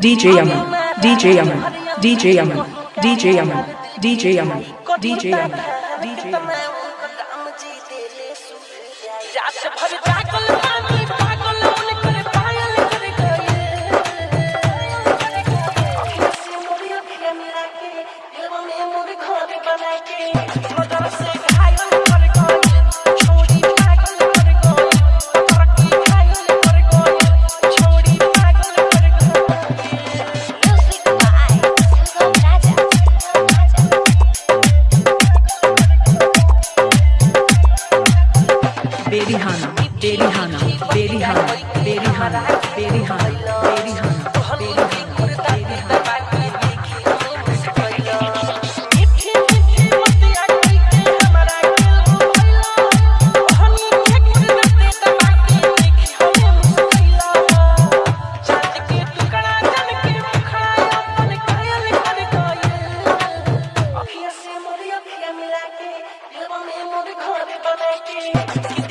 DJ Yaman, DJ Yaman, DJ Yaman, DJ Yaman, DJ Yaman, DJ Yaman, DJ Yaman. रात भर जागल पानी Berihana, Berihana, Berihana, Berihana, Berihana, Berihana, DJ Yaman,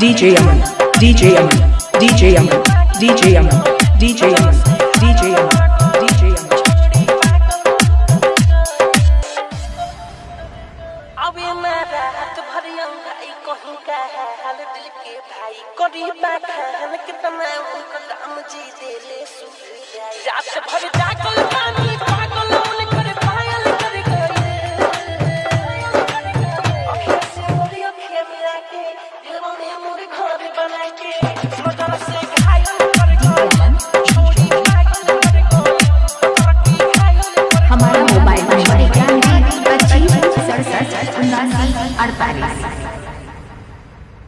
DJ Yaman, DJ Yaman, DJ Yaman, DJ Yaman, DJ Yaman, DJ दिल भाई करी बात है कितना उनको राम जी दे ले सुध रात भर Thank you.